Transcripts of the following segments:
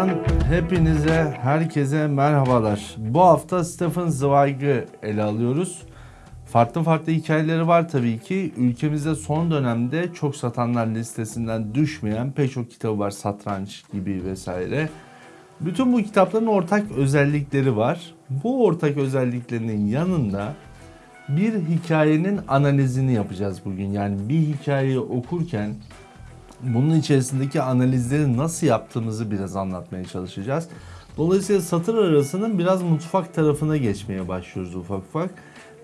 Podcast'tan hepinize, herkese merhabalar. Bu hafta Stephen Zweig'ı ele alıyoruz. Farklı farklı hikayeleri var tabii ki. Ülkemizde son dönemde çok satanlar listesinden düşmeyen pek çok kitabı var. Satranç gibi vesaire. Bütün bu kitapların ortak özellikleri var. Bu ortak özelliklerinin yanında bir hikayenin analizini yapacağız bugün. Yani bir hikayeyi okurken bunun içerisindeki analizleri nasıl yaptığımızı biraz anlatmaya çalışacağız. Dolayısıyla satır arasının biraz mutfak tarafına geçmeye başlıyoruz ufak ufak.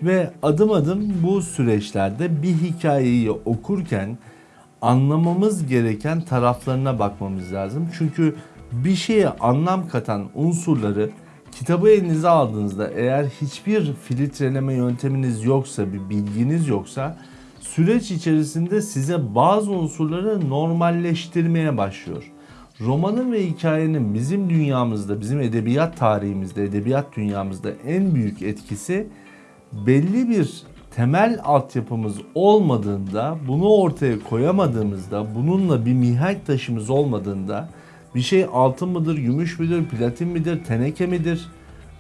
Ve adım adım bu süreçlerde bir hikayeyi okurken anlamamız gereken taraflarına bakmamız lazım. Çünkü bir şeye anlam katan unsurları kitabı elinize aldığınızda eğer hiçbir filtreleme yönteminiz yoksa, bir bilginiz yoksa süreç içerisinde size bazı unsurları normalleştirmeye başlıyor. Romanın ve hikayenin bizim dünyamızda, bizim edebiyat tarihimizde, edebiyat dünyamızda en büyük etkisi belli bir temel altyapımız olmadığında, bunu ortaya koyamadığımızda, bununla bir mihenk taşımız olmadığında bir şey altın mıdır, gümüş müdür, platin midir, teneke midir?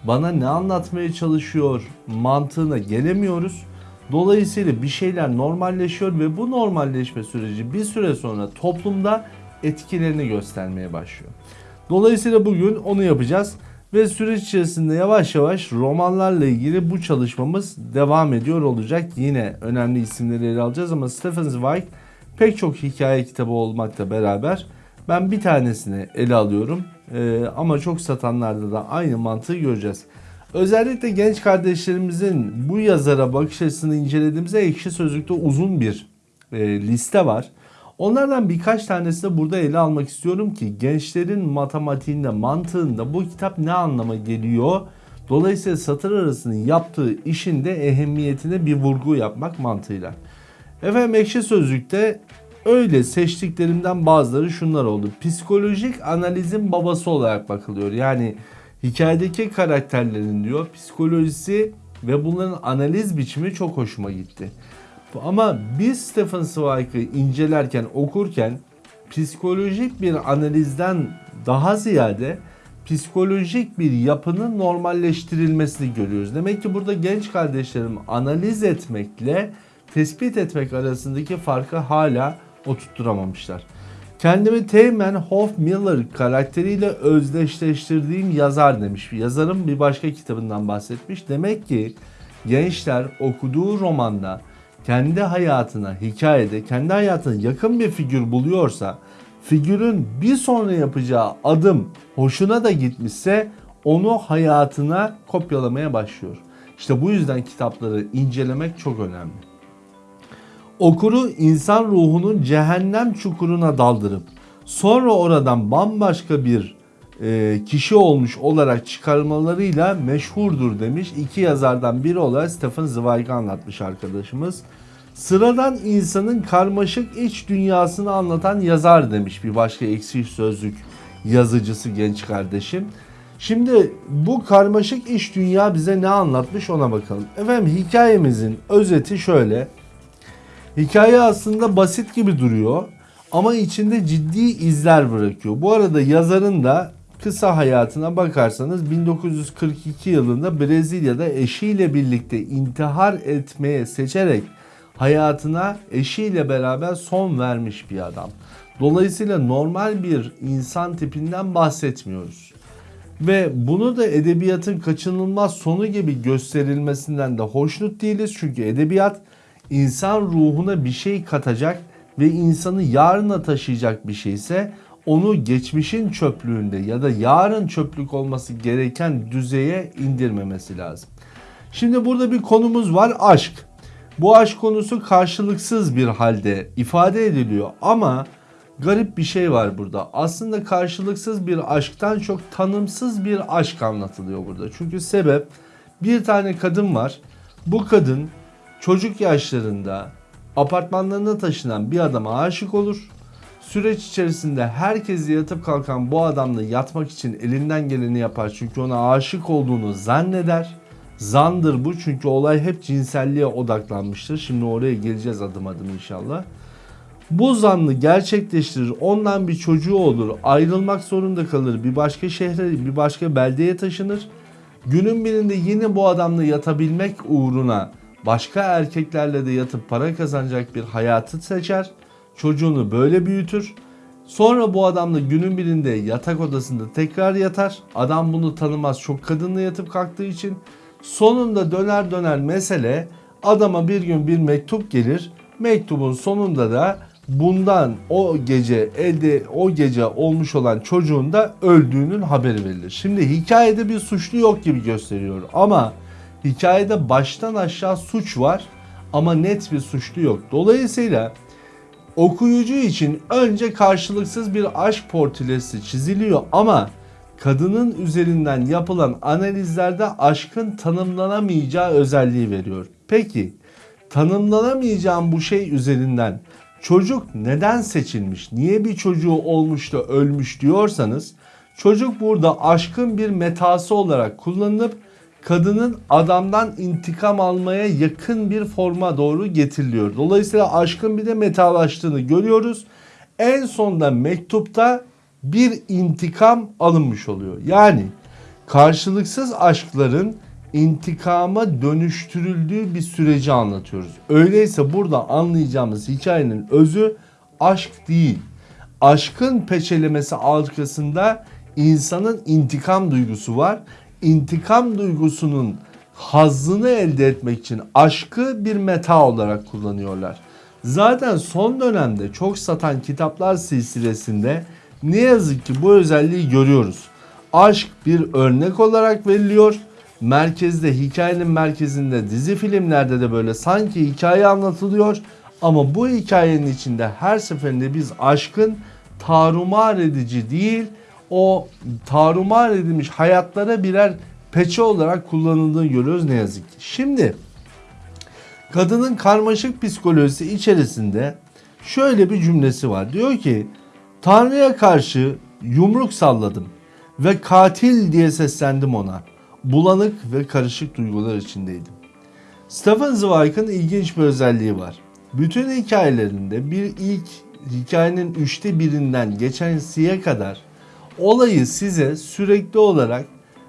Bana ne anlatmaya çalışıyor mantığına gelemiyoruz. Dolayısıyla bir şeyler normalleşiyor ve bu normalleşme süreci bir süre sonra toplumda etkilerini göstermeye başlıyor. Dolayısıyla bugün onu yapacağız ve süreç içerisinde yavaş yavaş romanlarla ilgili bu çalışmamız devam ediyor olacak. Yine önemli isimleri ele alacağız ama Stephen Zweig pek çok hikaye kitabı olmakla beraber ben bir tanesini ele alıyorum ee, ama çok satanlarda da aynı mantığı göreceğiz. Özellikle genç kardeşlerimizin bu yazara bakış açısını incelediğimizde ekşi sözlükte uzun bir e, liste var. Onlardan birkaç tanesini burada ele almak istiyorum ki gençlerin matematiğinde, mantığında bu kitap ne anlama geliyor? Dolayısıyla satır arasının yaptığı işin de ehemmiyetine bir vurgu yapmak mantığıyla. Efendim ekşi sözlükte öyle seçtiklerimden bazıları şunlar oldu. Psikolojik analizin babası olarak bakılıyor. Yani hikayedeki karakterlerin diyor psikolojisi ve bunların analiz biçimi çok hoşuma gitti. Ama biz Stephen Zweig'ı incelerken, okurken psikolojik bir analizden daha ziyade psikolojik bir yapının normalleştirilmesini görüyoruz. Demek ki burada genç kardeşlerim analiz etmekle tespit etmek arasındaki farkı hala oturtturamamışlar. Kendimi Teğmen Hoff Miller karakteriyle özdeşleştirdiğim yazar demiş. Yazarın bir başka kitabından bahsetmiş. Demek ki gençler okuduğu romanda kendi hayatına, hikayede kendi hayatına yakın bir figür buluyorsa, figürün bir sonra yapacağı adım hoşuna da gitmişse onu hayatına kopyalamaya başlıyor. İşte bu yüzden kitapları incelemek çok önemli. Okuru insan ruhunun cehennem çukuruna daldırıp sonra oradan bambaşka bir e, kişi olmuş olarak çıkarmalarıyla meşhurdur demiş. İki yazardan biri olarak Stephen Zweig'i anlatmış arkadaşımız. Sıradan insanın karmaşık iç dünyasını anlatan yazar demiş bir başka eksik sözlük yazıcısı genç kardeşim. Şimdi bu karmaşık iç dünya bize ne anlatmış ona bakalım. Efendim hikayemizin özeti şöyle. Hikaye aslında basit gibi duruyor ama içinde ciddi izler bırakıyor. Bu arada yazarın da kısa hayatına bakarsanız 1942 yılında Brezilya'da eşiyle birlikte intihar etmeye seçerek hayatına eşiyle beraber son vermiş bir adam. Dolayısıyla normal bir insan tipinden bahsetmiyoruz. Ve bunu da edebiyatın kaçınılmaz sonu gibi gösterilmesinden de hoşnut değiliz. Çünkü edebiyat insan ruhuna bir şey katacak ve insanı yarına taşıyacak bir şeyse onu geçmişin çöplüğünde ya da yarın çöplük olması gereken düzeye indirmemesi lazım. Şimdi burada bir konumuz var aşk. Bu aşk konusu karşılıksız bir halde ifade ediliyor ama garip bir şey var burada. Aslında karşılıksız bir aşktan çok tanımsız bir aşk anlatılıyor burada. Çünkü sebep bir tane kadın var. Bu kadın çocuk yaşlarında apartmanlarına taşınan bir adama aşık olur. Süreç içerisinde herkesi yatıp kalkan bu adamla yatmak için elinden geleni yapar. Çünkü ona aşık olduğunu zanneder. Zandır bu çünkü olay hep cinselliğe odaklanmıştır. Şimdi oraya geleceğiz adım adım inşallah. Bu zannı gerçekleştirir, ondan bir çocuğu olur, ayrılmak zorunda kalır, bir başka şehre, bir başka beldeye taşınır. Günün birinde yine bu adamla yatabilmek uğruna başka erkeklerle de yatıp para kazanacak bir hayatı seçer. Çocuğunu böyle büyütür. Sonra bu adamla günün birinde yatak odasında tekrar yatar. Adam bunu tanımaz çok kadınla yatıp kalktığı için. Sonunda döner döner mesele adama bir gün bir mektup gelir. Mektubun sonunda da bundan o gece elde o gece olmuş olan çocuğun da öldüğünün haberi verilir. Şimdi hikayede bir suçlu yok gibi gösteriyor ama hikayede baştan aşağı suç var ama net bir suçlu yok. Dolayısıyla okuyucu için önce karşılıksız bir aşk portresi çiziliyor ama kadının üzerinden yapılan analizlerde aşkın tanımlanamayacağı özelliği veriyor. Peki tanımlanamayacağım bu şey üzerinden çocuk neden seçilmiş? Niye bir çocuğu olmuş da ölmüş diyorsanız çocuk burada aşkın bir metası olarak kullanılıp kadının adamdan intikam almaya yakın bir forma doğru getiriliyor. Dolayısıyla aşkın bir de metalaştığını görüyoruz. En sonda mektupta bir intikam alınmış oluyor. Yani karşılıksız aşkların intikama dönüştürüldüğü bir süreci anlatıyoruz. Öyleyse burada anlayacağımız hikayenin özü aşk değil. Aşkın peçelemesi arkasında insanın intikam duygusu var. İntikam duygusunun hazzını elde etmek için aşkı bir meta olarak kullanıyorlar. Zaten son dönemde çok satan kitaplar silsilesinde ne yazık ki bu özelliği görüyoruz. Aşk bir örnek olarak veriliyor. Merkezde hikayenin merkezinde dizi filmlerde de böyle sanki hikaye anlatılıyor. Ama bu hikayenin içinde her seferinde biz aşkın tarumar edici değil o tarumar edilmiş hayatlara birer peçe olarak kullanıldığını görüyoruz ne yazık ki. Şimdi kadının karmaşık psikolojisi içerisinde şöyle bir cümlesi var. Diyor ki Tanrı'ya karşı yumruk salladım ve katil diye seslendim ona. Bulanık ve karışık duygular içindeydim. Stephen Zweig'ın ilginç bir özelliği var. Bütün hikayelerinde bir ilk hikayenin üçte birinden geçen siye kadar olayı size sürekli olarak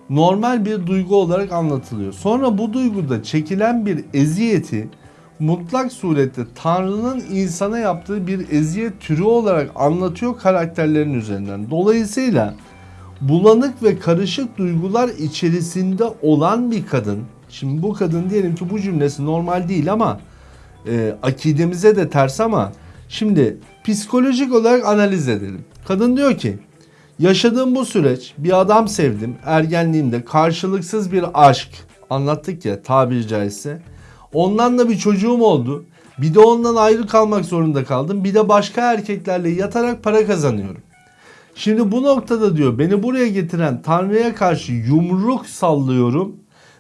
normal bir duygu olarak anlatılıyor. Sonra bu duyguda çekilen bir eziyeti mutlak surette Tanrı'nın insana yaptığı bir eziyet türü olarak anlatıyor karakterlerin üzerinden. Dolayısıyla bulanık ve karışık duygular içerisinde olan bir kadın. Şimdi bu kadın diyelim ki bu cümlesi normal değil ama e, akidemize de ters ama şimdi psikolojik olarak analiz edelim. Kadın diyor ki yaşadığım bu süreç bir adam sevdim ergenliğimde karşılıksız bir aşk anlattık ya tabiri caizse. Ondan da bir çocuğum oldu. Bir de ondan ayrı kalmak zorunda kaldım. Bir de başka erkeklerle yatarak para kazanıyorum. Şimdi bu noktada diyor beni buraya getiren Tanrı'ya karşı yumruk sallıyorum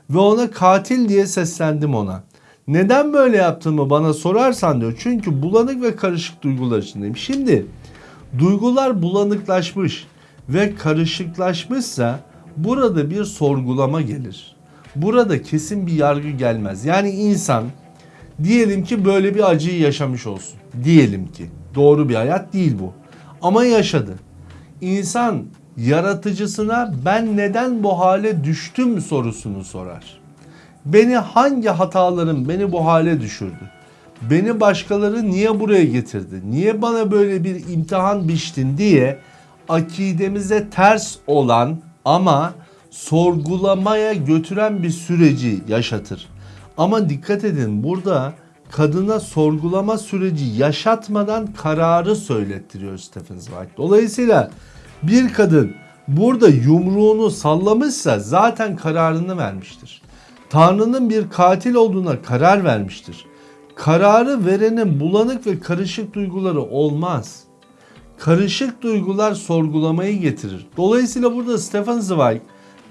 ve ona katil diye seslendim ona. Neden böyle yaptığımı bana sorarsan diyor. Çünkü bulanık ve karışık duygular içindeyim. Şimdi duygular bulanıklaşmış ve karışıklaşmışsa burada bir sorgulama gelir. Burada kesin bir yargı gelmez. Yani insan diyelim ki böyle bir acıyı yaşamış olsun. Diyelim ki doğru bir hayat değil bu. Ama yaşadı. İnsan yaratıcısına ben neden bu hale düştüm sorusunu sorar. Beni hangi hatalarım beni bu hale düşürdü? Beni başkaları niye buraya getirdi? Niye bana böyle bir imtihan biçtin diye akidemize ters olan ama sorgulamaya götüren bir süreci yaşatır. Ama dikkat edin burada kadına sorgulama süreci yaşatmadan kararı söylettiriyor Stephen Zweig. Dolayısıyla bir kadın burada yumruğunu sallamışsa zaten kararını vermiştir. Tanrı'nın bir katil olduğuna karar vermiştir. Kararı verenin bulanık ve karışık duyguları olmaz. Karışık duygular sorgulamayı getirir. Dolayısıyla burada Stefan Zweig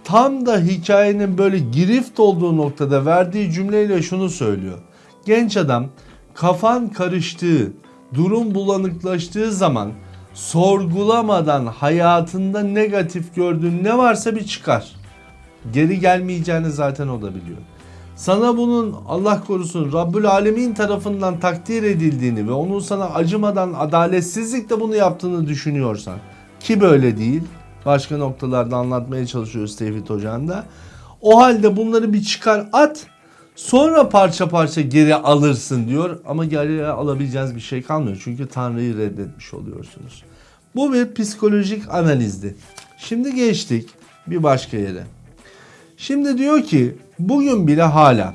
tam da hikayenin böyle girift olduğu noktada verdiği cümleyle şunu söylüyor. Genç adam kafan karıştığı, durum bulanıklaştığı zaman sorgulamadan hayatında negatif gördüğün ne varsa bir çıkar. Geri gelmeyeceğini zaten o da biliyor. Sana bunun Allah korusun Rabbül Alemin tarafından takdir edildiğini ve onun sana acımadan adaletsizlikle bunu yaptığını düşünüyorsan ki böyle değil başka noktalarda anlatmaya çalışıyoruz Tevhid Hocam da o halde bunları bir çıkar at sonra parça parça geri alırsın diyor ama geriye alabileceğiniz bir şey kalmıyor çünkü Tanrı'yı reddetmiş oluyorsunuz. Bu bir psikolojik analizdi. Şimdi geçtik bir başka yere. Şimdi diyor ki bugün bile hala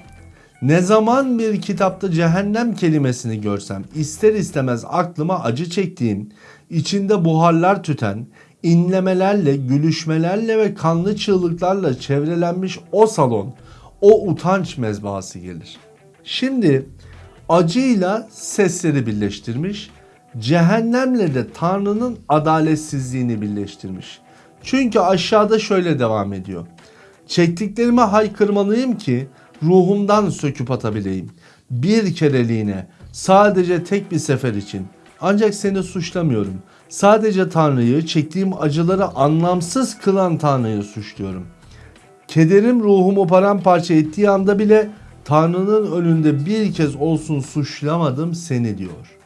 ne zaman bir kitapta cehennem kelimesini görsem ister istemez aklıma acı çektiğim, içinde buharlar tüten, inlemelerle, gülüşmelerle ve kanlı çığlıklarla çevrelenmiş o salon, o utanç mezbahası gelir. Şimdi acıyla sesleri birleştirmiş, cehennemle de Tanrı'nın adaletsizliğini birleştirmiş. Çünkü aşağıda şöyle devam ediyor. Çektiklerime haykırmalıyım ki ruhumdan söküp atabileyim. Bir kereliğine, sadece tek bir sefer için. Ancak seni suçlamıyorum. Sadece Tanrı'yı, çektiğim acıları anlamsız kılan Tanrı'yı suçluyorum. Kederim ruhumu paramparça ettiği anda bile Tanrı'nın önünde bir kez olsun suçlamadım seni diyor.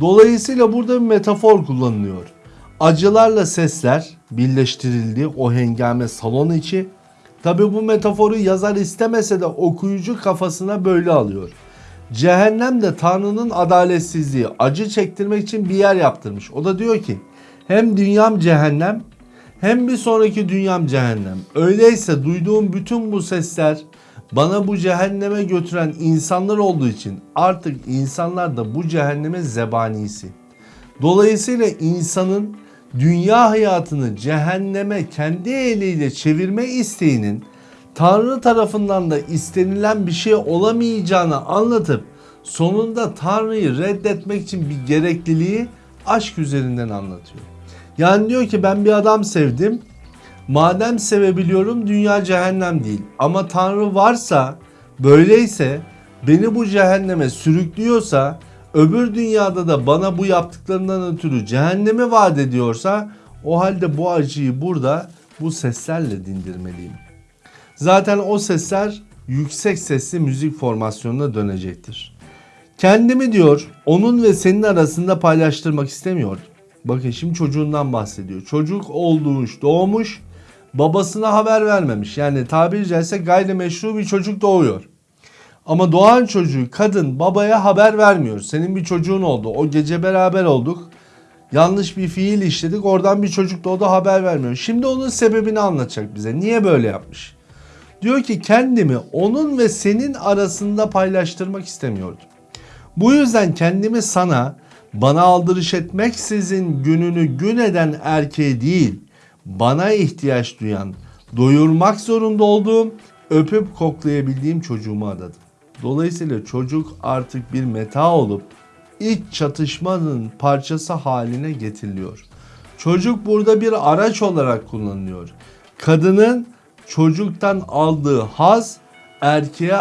Dolayısıyla burada bir metafor kullanılıyor. Acılarla sesler birleştirildi o hengame salon içi. Tabi bu metaforu yazar istemese de okuyucu kafasına böyle alıyor. Cehennem de Tanrı'nın adaletsizliği acı çektirmek için bir yer yaptırmış. O da diyor ki hem dünyam cehennem hem bir sonraki dünyam cehennem. Öyleyse duyduğum bütün bu sesler bana bu cehenneme götüren insanlar olduğu için artık insanlar da bu cehennemin zebanisi. Dolayısıyla insanın dünya hayatını cehenneme kendi eliyle çevirme isteğinin Tanrı tarafından da istenilen bir şey olamayacağını anlatıp sonunda Tanrı'yı reddetmek için bir gerekliliği aşk üzerinden anlatıyor. Yani diyor ki ben bir adam sevdim. Madem sevebiliyorum dünya cehennem değil. Ama Tanrı varsa böyleyse beni bu cehenneme sürüklüyorsa öbür dünyada da bana bu yaptıklarından ötürü cehennemi vaat ediyorsa o halde bu acıyı burada bu seslerle dindirmeliyim. Zaten o sesler yüksek sesli müzik formasyonuna dönecektir. Kendimi diyor onun ve senin arasında paylaştırmak istemiyor. Bakın şimdi çocuğundan bahsediyor. Çocuk olmuş, doğmuş, babasına haber vermemiş. Yani tabiri caizse gayrimeşru bir çocuk doğuyor. Ama doğan çocuğu kadın babaya haber vermiyor. Senin bir çocuğun oldu. O gece beraber olduk. Yanlış bir fiil işledik. Oradan bir çocuk doğdu haber vermiyor. Şimdi onun sebebini anlatacak bize. Niye böyle yapmış? Diyor ki kendimi onun ve senin arasında paylaştırmak istemiyordum. Bu yüzden kendimi sana bana aldırış etmeksizin gününü gün eden erkeğe değil, bana ihtiyaç duyan, doyurmak zorunda olduğum, öpüp koklayabildiğim çocuğuma adadım. Dolayısıyla çocuk artık bir meta olup iç çatışmanın parçası haline getiriliyor. Çocuk burada bir araç olarak kullanılıyor. Kadının çocuktan aldığı haz erkeğe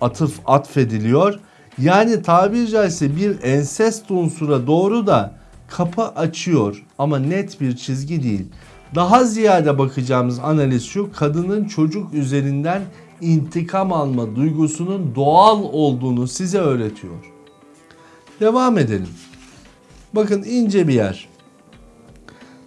atıf atfediliyor. Yani tabiri caizse bir ensest unsura doğru da kapı açıyor ama net bir çizgi değil. Daha ziyade bakacağımız analiz şu kadının çocuk üzerinden intikam alma duygusunun doğal olduğunu size öğretiyor. Devam edelim. Bakın ince bir yer.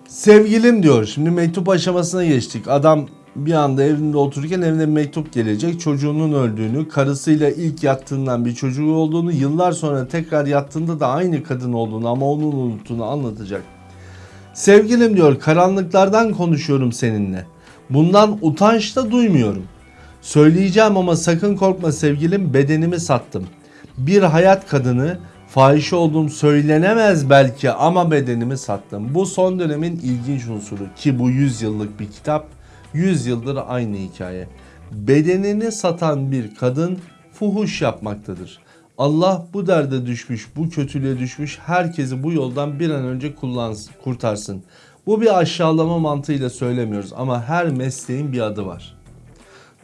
Sevgilim diyor. Şimdi mektup aşamasına geçtik. Adam bir anda evinde otururken evine bir mektup gelecek. Çocuğunun öldüğünü, karısıyla ilk yattığından bir çocuğu olduğunu, yıllar sonra tekrar yattığında da aynı kadın olduğunu ama onun unuttuğunu anlatacak. Sevgilim diyor karanlıklardan konuşuyorum seninle. Bundan utanç da duymuyorum. Söyleyeceğim ama sakın korkma sevgilim bedenimi sattım. Bir hayat kadını fahişe olduğum söylenemez belki ama bedenimi sattım. Bu son dönemin ilginç unsuru ki bu 100 yıllık bir kitap 100 yıldır aynı hikaye. Bedenini satan bir kadın fuhuş yapmaktadır. Allah bu derde düşmüş, bu kötülüğe düşmüş herkesi bu yoldan bir an önce kurtarsın. Bu bir aşağılama mantığıyla söylemiyoruz ama her mesleğin bir adı var.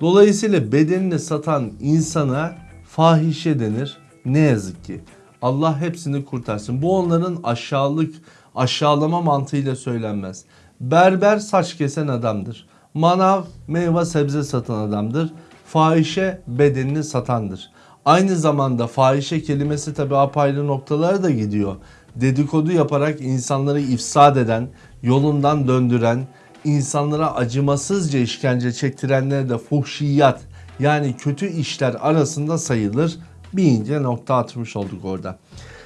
Dolayısıyla bedenini satan insana fahişe denir. Ne yazık ki. Allah hepsini kurtarsın. Bu onların aşağılık, aşağılama mantığıyla söylenmez. Berber saç kesen adamdır. Manav meyve sebze satan adamdır. fahişe bedenini satandır. Aynı zamanda fahişe kelimesi tabi apayrı noktalara da gidiyor. Dedikodu yaparak insanları ifsad eden, yolundan döndüren, insanlara acımasızca işkence çektirenlere de fuhşiyat yani kötü işler arasında sayılır. Bir ince nokta atmış olduk orada.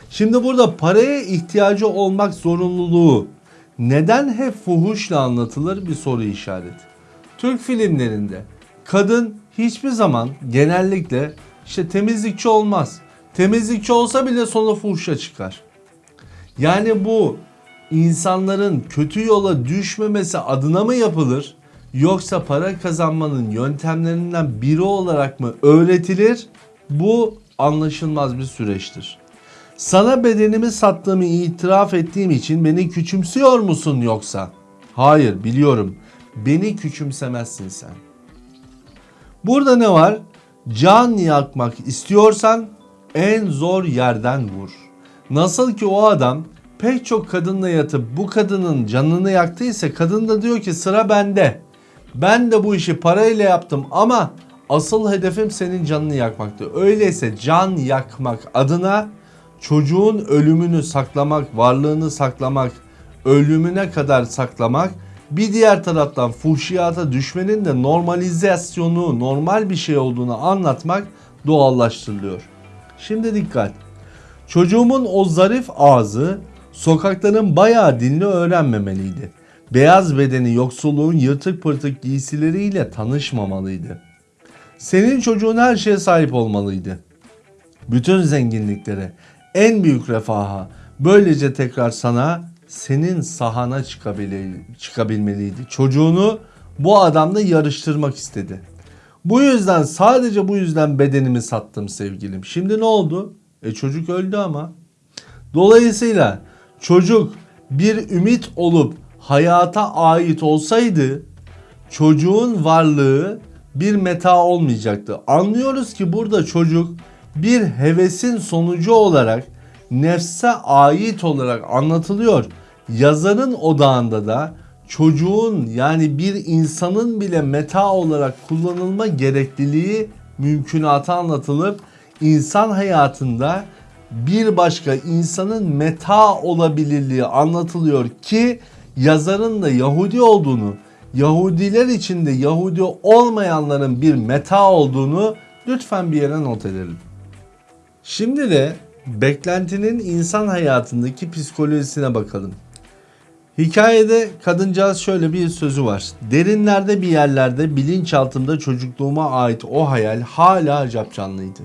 Şimdi burada paraya ihtiyacı olmak zorunluluğu neden hep fuhuşla anlatılır bir soru işareti. Türk filmlerinde kadın hiçbir zaman genellikle işte temizlikçi olmaz. Temizlikçi olsa bile sonu fuhuşa çıkar. Yani bu insanların kötü yola düşmemesi adına mı yapılır? Yoksa para kazanmanın yöntemlerinden biri olarak mı öğretilir? Bu anlaşılmaz bir süreçtir. Sana bedenimi sattığımı itiraf ettiğim için beni küçümsüyor musun yoksa? Hayır biliyorum. Beni küçümsemezsin sen. Burada ne var? Can yakmak istiyorsan en zor yerden vur. Nasıl ki o adam pek çok kadınla yatıp bu kadının canını yaktıysa kadın da diyor ki sıra bende. Ben de bu işi parayla yaptım ama asıl hedefim senin canını yakmaktı. Öyleyse can yakmak adına çocuğun ölümünü saklamak, varlığını saklamak, ölümüne kadar saklamak bir diğer taraftan fuhşiyata düşmenin de normalizasyonu, normal bir şey olduğunu anlatmak doğallaştırılıyor. Şimdi dikkat. Çocuğumun o zarif ağzı sokakların bayağı dinli öğrenmemeliydi. Beyaz bedeni yoksulluğun yırtık pırtık giysileriyle tanışmamalıydı. Senin çocuğun her şeye sahip olmalıydı. Bütün zenginliklere, en büyük refaha, böylece tekrar sana senin sahana çıkabilmeliydi. Çocuğunu bu adamla yarıştırmak istedi. Bu yüzden sadece bu yüzden bedenimi sattım sevgilim. Şimdi ne oldu? E çocuk öldü ama. Dolayısıyla çocuk bir ümit olup hayata ait olsaydı çocuğun varlığı bir meta olmayacaktı. Anlıyoruz ki burada çocuk bir hevesin sonucu olarak nefse ait olarak anlatılıyor. Yazarın odağında da çocuğun yani bir insanın bile meta olarak kullanılma gerekliliği mümkünatı anlatılıp insan hayatında bir başka insanın meta olabilirliği anlatılıyor ki yazarın da Yahudi olduğunu, Yahudiler içinde Yahudi olmayanların bir meta olduğunu lütfen bir yere not edelim. Şimdi de beklentinin insan hayatındaki psikolojisine bakalım. Hikayede kadıncağız şöyle bir sözü var. Derinlerde bir yerlerde bilinçaltımda çocukluğuma ait o hayal hala acap canlıydı.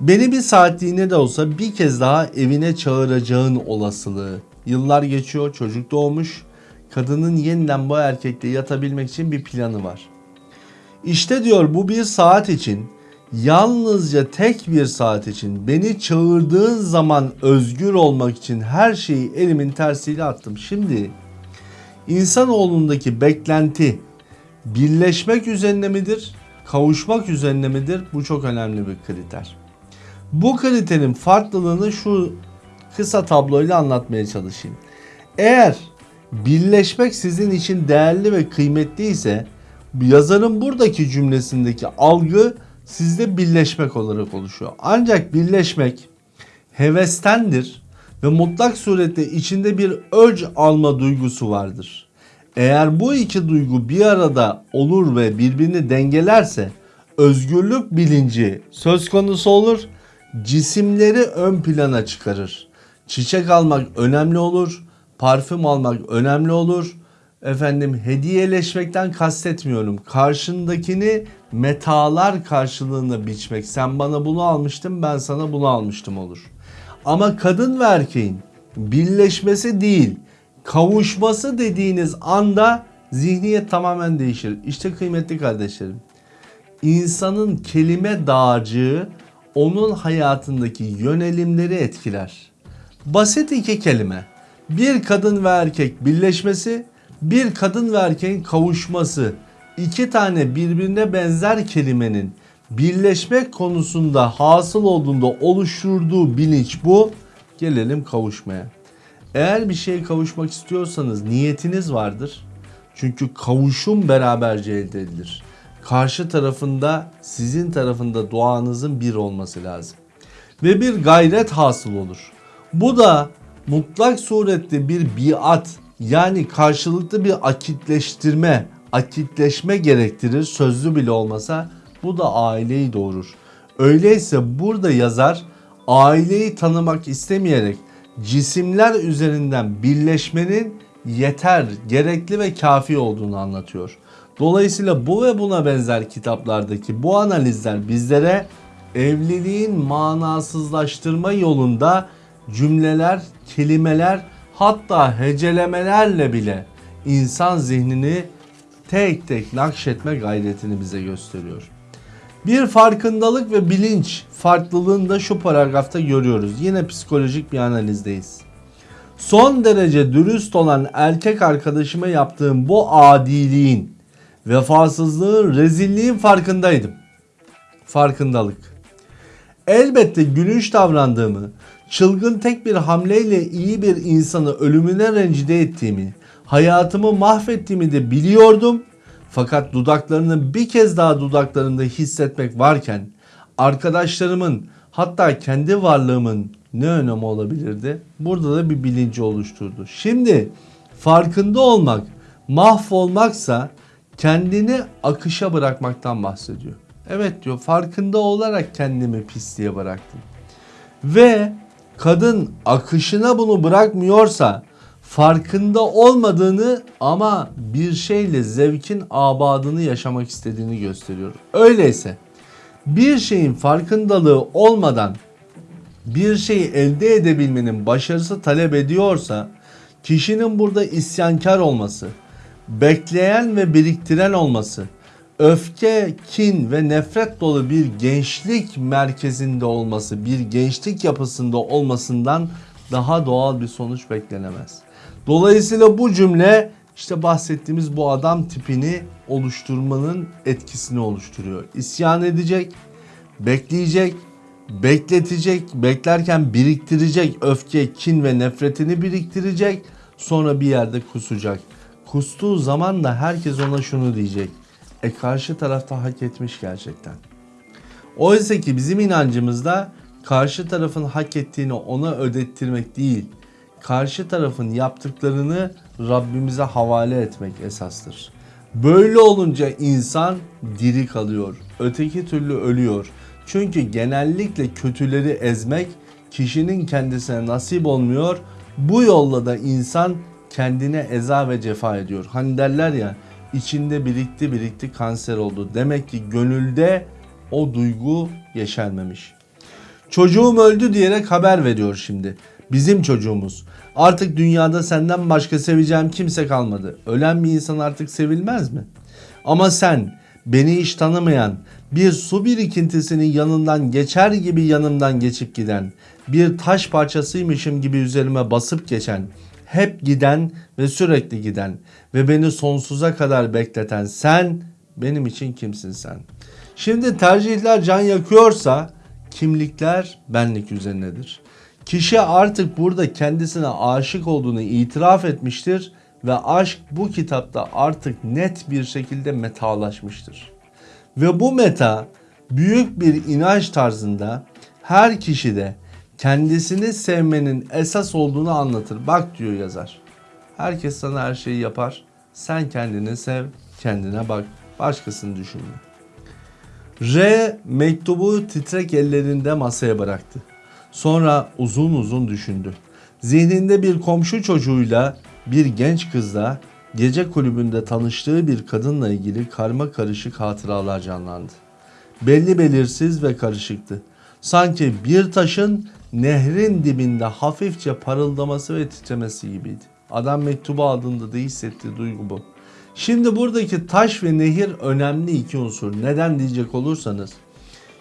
Beni bir saatliğine de olsa bir kez daha evine çağıracağın olasılığı. Yıllar geçiyor, çocuk doğmuş. Kadının yeniden bu erkekle yatabilmek için bir planı var. İşte diyor bu bir saat için yalnızca tek bir saat için beni çağırdığın zaman özgür olmak için her şeyi elimin tersiyle attım. Şimdi insanoğlundaki beklenti birleşmek üzerine midir, kavuşmak üzerine midir? Bu çok önemli bir kriter. Bu kriterin farklılığını şu kısa tabloyla anlatmaya çalışayım. Eğer birleşmek sizin için değerli ve kıymetli ise yazarın buradaki cümlesindeki algı sizde birleşmek olarak oluşuyor. Ancak birleşmek hevestendir ve mutlak surette içinde bir öc alma duygusu vardır. Eğer bu iki duygu bir arada olur ve birbirini dengelerse özgürlük bilinci söz konusu olur, cisimleri ön plana çıkarır. Çiçek almak önemli olur, parfüm almak önemli olur, efendim hediyeleşmekten kastetmiyorum. Karşındakini metalar karşılığında biçmek. Sen bana bunu almıştın ben sana bunu almıştım olur. Ama kadın ve erkeğin birleşmesi değil kavuşması dediğiniz anda zihniyet tamamen değişir. İşte kıymetli kardeşlerim. İnsanın kelime dağarcığı onun hayatındaki yönelimleri etkiler. Basit iki kelime. Bir kadın ve erkek birleşmesi bir kadın ve erkeğin kavuşması iki tane birbirine benzer kelimenin birleşmek konusunda hasıl olduğunda oluşturduğu bilinç bu. Gelelim kavuşmaya. Eğer bir şeye kavuşmak istiyorsanız niyetiniz vardır. Çünkü kavuşum beraberce elde edilir. Karşı tarafında sizin tarafında duanızın bir olması lazım. Ve bir gayret hasıl olur. Bu da mutlak surette bir biat yani karşılıklı bir akitleştirme, akitleşme gerektirir sözlü bile olmasa bu da aileyi doğurur. Öyleyse burada yazar aileyi tanımak istemeyerek cisimler üzerinden birleşmenin yeter, gerekli ve kafi olduğunu anlatıyor. Dolayısıyla bu ve buna benzer kitaplardaki bu analizler bizlere evliliğin manasızlaştırma yolunda cümleler, kelimeler hatta hecelemelerle bile insan zihnini tek tek nakşetme gayretini bize gösteriyor. Bir farkındalık ve bilinç farklılığını da şu paragrafta görüyoruz. Yine psikolojik bir analizdeyiz. Son derece dürüst olan erkek arkadaşıma yaptığım bu adiliğin, vefasızlığın, rezilliğin farkındaydım. Farkındalık. Elbette gülünç davrandığımı, çılgın tek bir hamleyle iyi bir insanı ölümüne rencide ettiğimi, hayatımı mahvettiğimi de biliyordum. Fakat dudaklarını bir kez daha dudaklarında hissetmek varken arkadaşlarımın hatta kendi varlığımın ne önemi olabilirdi? Burada da bir bilinci oluşturdu. Şimdi farkında olmak mahvolmaksa kendini akışa bırakmaktan bahsediyor. Evet diyor farkında olarak kendimi pisliğe bıraktım. Ve kadın akışına bunu bırakmıyorsa farkında olmadığını ama bir şeyle zevkin abadını yaşamak istediğini gösteriyor. Öyleyse bir şeyin farkındalığı olmadan bir şeyi elde edebilmenin başarısı talep ediyorsa kişinin burada isyankar olması, bekleyen ve biriktiren olması, öfke, kin ve nefret dolu bir gençlik merkezinde olması, bir gençlik yapısında olmasından daha doğal bir sonuç beklenemez. Dolayısıyla bu cümle işte bahsettiğimiz bu adam tipini oluşturmanın etkisini oluşturuyor. İsyan edecek, bekleyecek, bekletecek, beklerken biriktirecek öfke, kin ve nefretini biriktirecek. Sonra bir yerde kusacak. Kustuğu zaman da herkes ona şunu diyecek. E karşı tarafta hak etmiş gerçekten. Oysa ki bizim inancımızda karşı tarafın hak ettiğini ona ödettirmek değil, karşı tarafın yaptıklarını Rabbimize havale etmek esastır. Böyle olunca insan diri kalıyor. Öteki türlü ölüyor. Çünkü genellikle kötüleri ezmek kişinin kendisine nasip olmuyor. Bu yolla da insan kendine eza ve cefa ediyor. Hani derler ya içinde birikti birikti kanser oldu. Demek ki gönülde o duygu yeşermemiş. Çocuğum öldü diyerek haber veriyor şimdi. Bizim çocuğumuz. Artık dünyada senden başka seveceğim kimse kalmadı. Ölen bir insan artık sevilmez mi? Ama sen beni hiç tanımayan, bir su birikintisinin yanından geçer gibi yanımdan geçip giden, bir taş parçasıymışım gibi üzerime basıp geçen, hep giden ve sürekli giden ve beni sonsuza kadar bekleten sen benim için kimsin sen? Şimdi tercihler can yakıyorsa kimlikler benlik üzerinedir. Kişi artık burada kendisine aşık olduğunu itiraf etmiştir ve aşk bu kitapta artık net bir şekilde metalaşmıştır. Ve bu meta büyük bir inanç tarzında her kişide kendisini sevmenin esas olduğunu anlatır. Bak diyor yazar. Herkes sana her şeyi yapar. Sen kendini sev, kendine bak. Başkasını düşünme. R mektubu titrek ellerinde masaya bıraktı. Sonra uzun uzun düşündü. Zihninde bir komşu çocuğuyla bir genç kızla gece kulübünde tanıştığı bir kadınla ilgili karma karışık hatıralar canlandı. Belli belirsiz ve karışıktı. Sanki bir taşın nehrin dibinde hafifçe parıldaması ve titremesi gibiydi. Adam mektubu aldığında da hissettiği duygu bu. Şimdi buradaki taş ve nehir önemli iki unsur. Neden diyecek olursanız.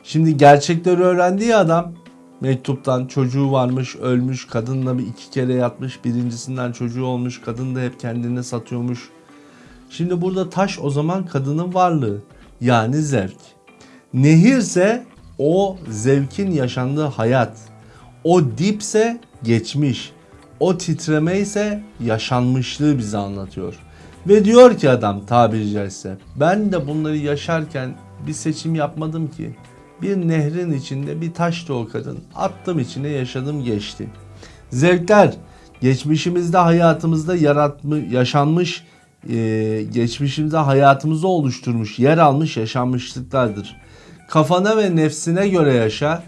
Şimdi gerçekleri öğrendiği adam mektuptan çocuğu varmış ölmüş kadınla bir iki kere yatmış birincisinden çocuğu olmuş kadın da hep kendini satıyormuş. Şimdi burada taş o zaman kadının varlığı yani zevk. Nehirse o zevkin yaşandığı hayat. O dipse geçmiş. O titreme ise yaşanmışlığı bize anlatıyor. Ve diyor ki adam tabiri caizse ben de bunları yaşarken bir seçim yapmadım ki. Bir nehrin içinde bir taştı o kadın. Attım içine yaşadım geçti. Zevkler geçmişimizde hayatımızda yaratmış, yaşanmış, e, geçmişimizde hayatımızı oluşturmuş, yer almış yaşanmışlıklardır. Kafana ve nefsine göre yaşa.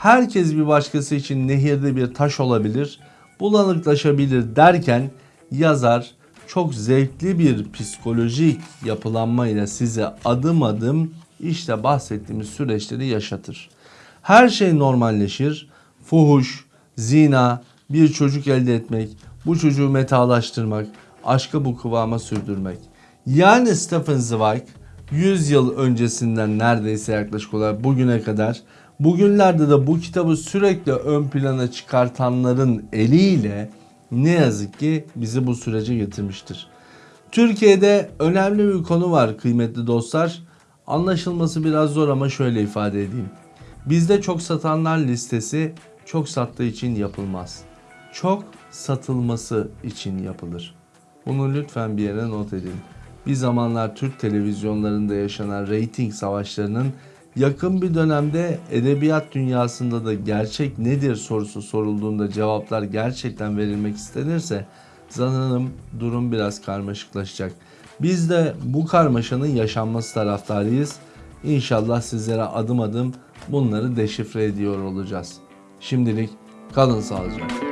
Herkes bir başkası için nehirde bir taş olabilir, bulanıklaşabilir derken yazar çok zevkli bir psikolojik yapılanmayla size adım adım işte bahsettiğimiz süreçleri yaşatır. Her şey normalleşir. Fuhuş, zina, bir çocuk elde etmek, bu çocuğu metalaştırmak, aşkı bu kıvama sürdürmek. Yani Stephen Zweig 100 yıl öncesinden neredeyse yaklaşık olarak bugüne kadar bugünlerde de bu kitabı sürekli ön plana çıkartanların eliyle ne yazık ki bizi bu sürece getirmiştir. Türkiye'de önemli bir konu var kıymetli dostlar. Anlaşılması biraz zor ama şöyle ifade edeyim. Bizde çok satanlar listesi çok sattığı için yapılmaz. Çok satılması için yapılır. Bunu lütfen bir yere not edin. Bir zamanlar Türk televizyonlarında yaşanan reyting savaşlarının yakın bir dönemde edebiyat dünyasında da gerçek nedir sorusu sorulduğunda cevaplar gerçekten verilmek istenirse sanırım durum biraz karmaşıklaşacak. Biz de bu karmaşanın yaşanması taraftarıyız. İnşallah sizlere adım adım bunları deşifre ediyor olacağız. Şimdilik kalın sağlıcakla.